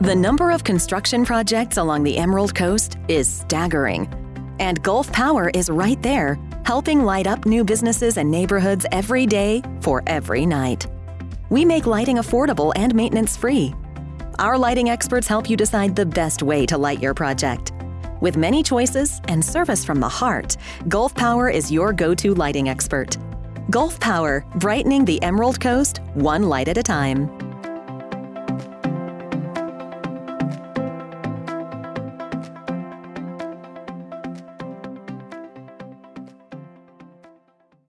The number of construction projects along the Emerald Coast is staggering. And Gulf Power is right there, helping light up new businesses and neighborhoods every day for every night. We make lighting affordable and maintenance free. Our lighting experts help you decide the best way to light your project. With many choices and service from the heart, Gulf Power is your go to lighting expert. Gulf Power, brightening the Emerald Coast one light at a time.